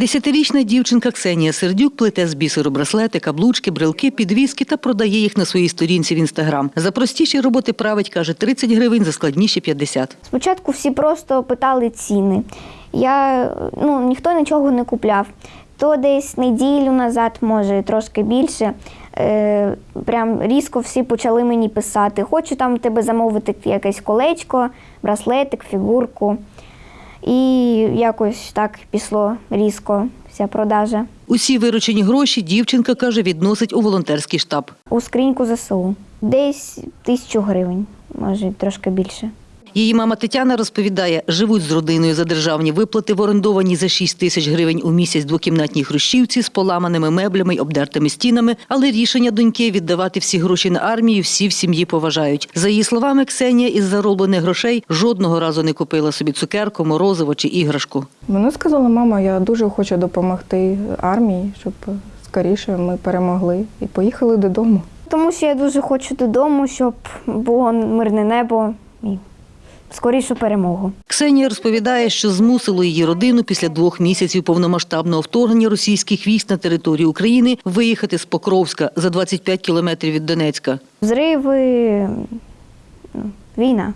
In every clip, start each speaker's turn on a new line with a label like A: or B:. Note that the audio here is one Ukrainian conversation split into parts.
A: Десятирічна дівчинка Ксенія Сердюк плете з бісеру браслети, каблучки, брелки, підвіски та продає їх на своїй сторінці в інстаграм. За простіші роботи править, каже, 30 гривень, за складніші 50.
B: Спочатку всі просто питали ціни. Я ну ніхто нічого не купляв. То десь неділю назад, може трошки більше. Е, прям різко всі почали мені писати. Хочу там тебе замовити якесь колечко, браслетик, фігурку. І якось так пішло різко вся продажа.
A: Усі виручені гроші дівчинка каже, відносить у волонтерський штаб.
B: У скриньку ЗСУ. Десь тисячу гривень, може трошки більше.
A: Її мама Тетяна розповідає, живуть з родиною за державні виплати в орендованій за 6 тисяч гривень у місяць двокімнатній хрущівці з поламаними меблями й обдертими стінами. Але рішення доньки віддавати всі гроші на армію всі в сім'ї поважають. За її словами, Ксенія із зароблених грошей жодного разу не купила собі цукерку, морозиво чи іграшку.
C: Вона сказала, мама, я дуже хочу допомогти армії, щоб скоріше ми перемогли і поїхали додому.
B: Тому що я дуже хочу додому, щоб було мирне небо і скорішу перемогу.
A: Ксенія розповідає, що змусило її родину після двох місяців повномасштабного вторгнення російських військ на територію України виїхати з Покровська за 25 кілометрів від Донецька.
B: Зриви, ну, війна,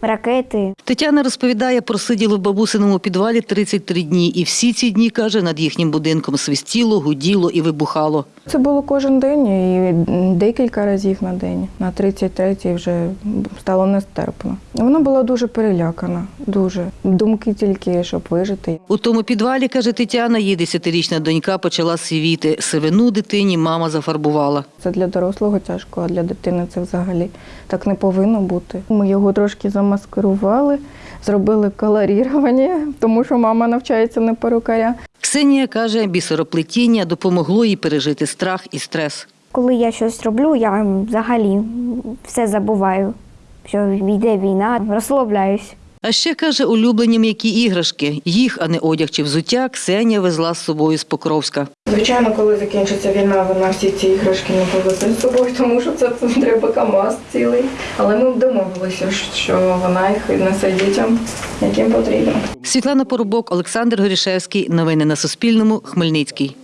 B: ракети.
A: Тетяна розповідає, просиділи в бабусиному підвалі 33 дні, і всі ці дні, каже, над їхнім будинком свистіло, гуділо і вибухало.
C: Це було кожен день і декілька разів на день. На 33-й вже стало нестерпно. Вона була дуже перелякана, дуже. Думки тільки, щоб вижити.
A: У тому підвалі, каже Тетяна, її десятирічна донька почала сивіти. Сивину дитині мама зафарбувала.
C: Це для дорослого тяжко, а для дитини це взагалі так не повинно бути. Ми його трошки замаскирували, зробили колорірування, тому що мама навчається на перукаря.
A: Ксенія каже, бісероплетіння допомогло їй пережити страх і стрес.
B: Коли я щось роблю, я взагалі все забуваю, що йде війна, розслабляюсь.
A: А ще каже, улюблені м'які іграшки. Їх, а не одяг чи взуття, Ксенія везла з собою з Покровська.
C: Звичайно, коли закінчиться війна, вона всі ці іграшки не повезе з собою, тому що це треба КАМАЗ цілий. Але ми домовилися, що вона їх несе дітям, яким потрібно.
A: Світлана Поробок, Олександр Горішевський. Новини на Суспільному. Хмельницький.